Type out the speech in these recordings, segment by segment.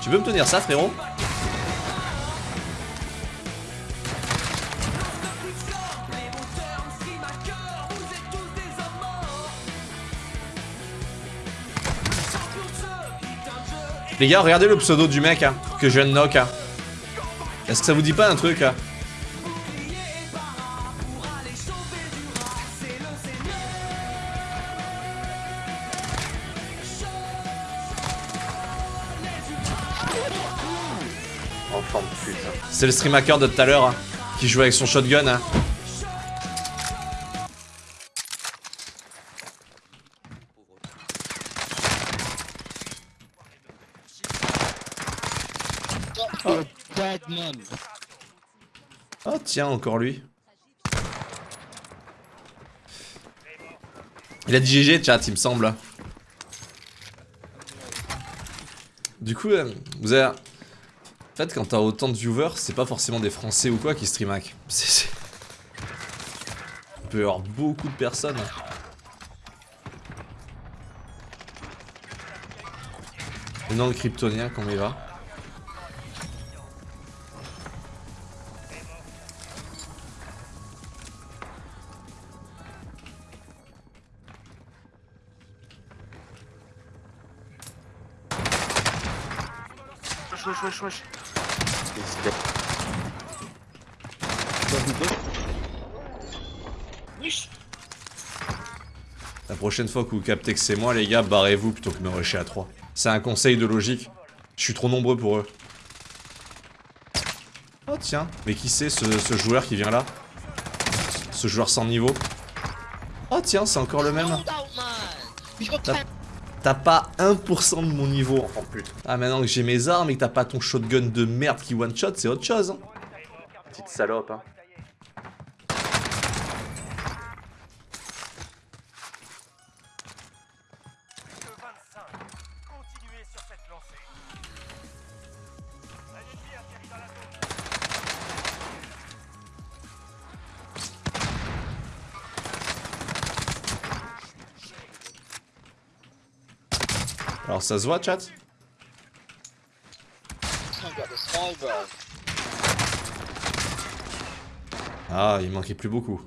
Tu peux me tenir ça, frérot Les gars, regardez le pseudo du mec hein, que je viens de knock. Est-ce que ça vous dit pas un truc hein Pute. C'est le stream hacker de tout à l'heure hein, qui joue avec son shotgun. Hein. Oh. Oh tiens, encore lui. Il a dit GG chat, il me semble. Du coup, euh, vous avez... En fait, quand t'as autant de viewers, c'est pas forcément des Français ou quoi qui stream hack. C'est... peut y avoir beaucoup de personnes. Le kryptonien, comment il va Wesh, wesh, wesh. La prochaine fois que vous captez que c'est moi, les gars, barrez-vous plutôt que de me rusher à 3. C'est un conseil de logique. Je suis trop nombreux pour eux. Oh tiens, mais qui c'est ce, ce joueur qui vient là? Ce joueur sans niveau? Oh tiens, c'est encore le même. T'as- T'as pas 1% de mon niveau, de pute. Ah maintenant que j'ai mes armes et que t'as pas ton shotgun de merde qui one shot, c'est autre chose. hein. Petite salope, hein. Alors ça se voit, chat Ah, il manquait plus beaucoup.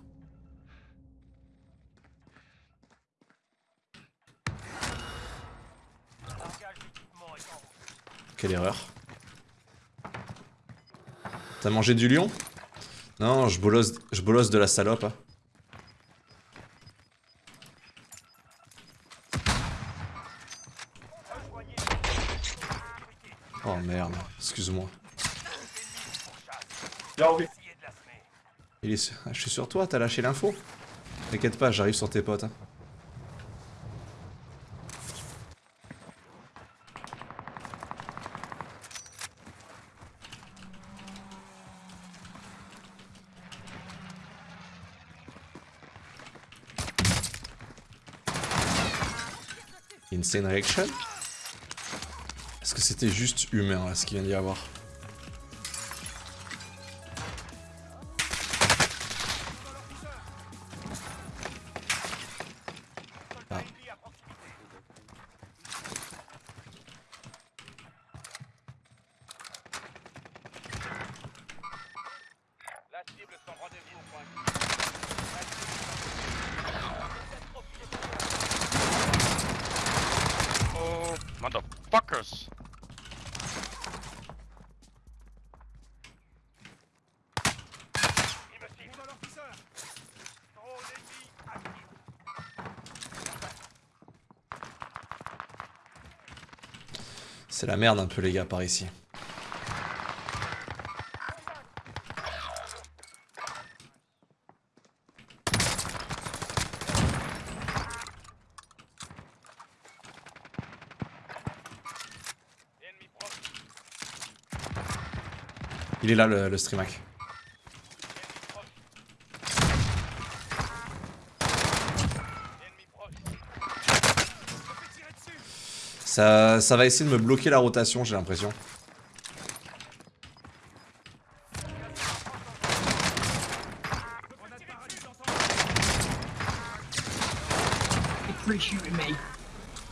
Quelle erreur. T'as mangé du lion? Non, je bolosse, je bolosse de la salope. hein. Oh merde, excuse-moi. Il est... sur- Je suis sur toi, t'as lâché l'info T'inquiète pas, j'arrive sur tes potes. hein. Insane Reaction c'était juste humain ce qu'il vient d'y avoir C'est la merde un peu les gars par ici. Il est là le, le streamac. Ça, va essayer de me bloquer la rotation, j'ai l'impression.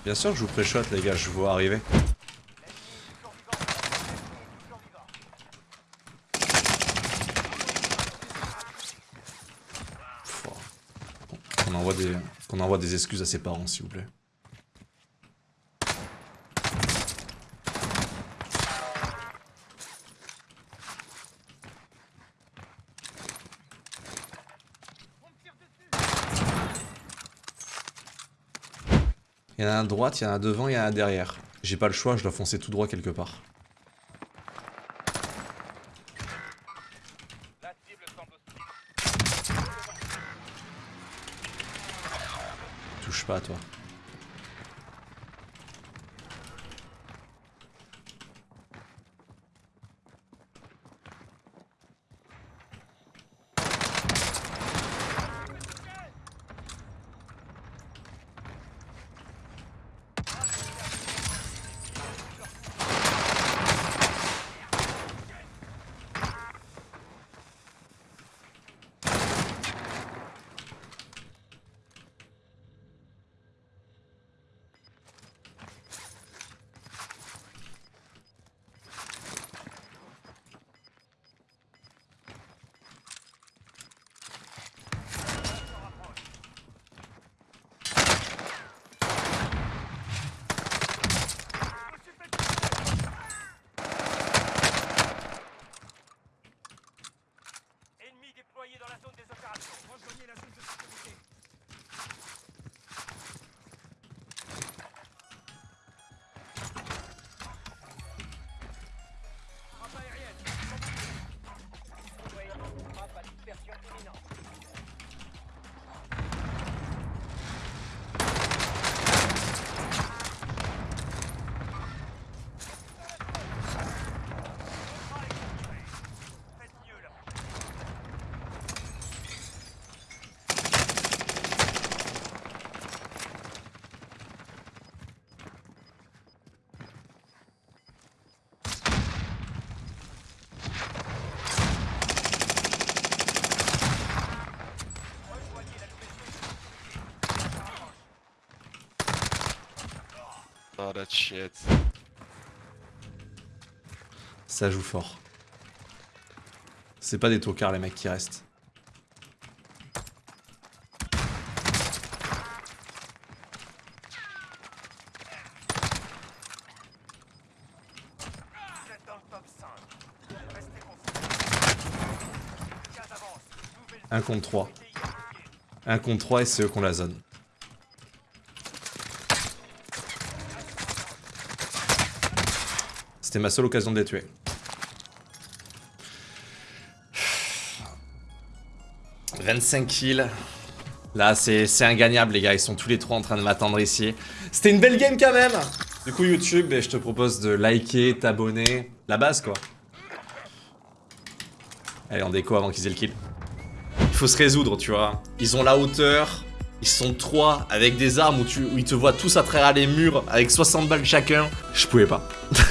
Bien sûr que je vous pré les gars, je vous vois arriver. Qu'on envoie des excuses à ses parents, s'il vous plaît. Il y en a un à droite, il y en a un devant, il y en a un derrière. J'ai pas le choix, je dois foncer tout droit quelque part. Touche pas à toi. Oh that shit. Ça joue fort. C'est pas des tocards les mecs qui restent. Vous êtes dans le top 5. Restez concentrés. Cas d'avance. Nouvelle 1 contre 3. unité identifiée. 1 contre 3 et c'est eux qui ont la zone. C'était ma seule occasion de les tuer. « 25 kills. Là, c'est c'est ingagnable, les gars. Ils sont tous les trois en train de m'attendre ici. C'était une belle game quand même Du coup, YouTube, ben, je te propose de liker, t'abonner. La base, quoi. Allez, en déco avant qu'ils aient le kill. Il faut se résoudre, tu vois. Ils ont la hauteur. Ils sont trois avec des armes où, tu, où ils te voient tous à travers les murs avec 60 balles chacun. Je pouvais pas.